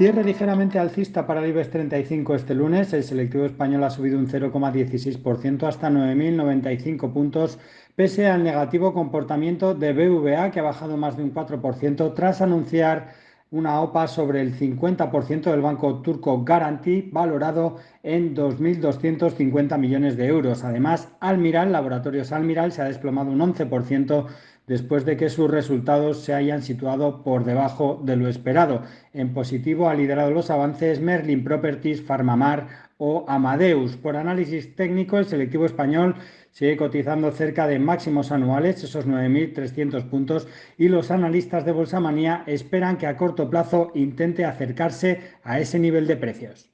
Cierre ligeramente alcista para el IBEX 35 este lunes. El selectivo español ha subido un 0,16% hasta 9.095 puntos, pese al negativo comportamiento de BVA, que ha bajado más de un 4% tras anunciar una OPA sobre el 50% del banco turco Garanti, valorado en 2.250 millones de euros. Además, Almiral, Laboratorios Almiral, se ha desplomado un 11% después de que sus resultados se hayan situado por debajo de lo esperado. En positivo ha liderado los avances Merlin Properties, Farmamar o Amadeus. Por análisis técnico, el selectivo español sigue cotizando cerca de máximos anuales, esos 9.300 puntos, y los analistas de Bolsa Manía esperan que a corto plazo intente acercarse a ese nivel de precios.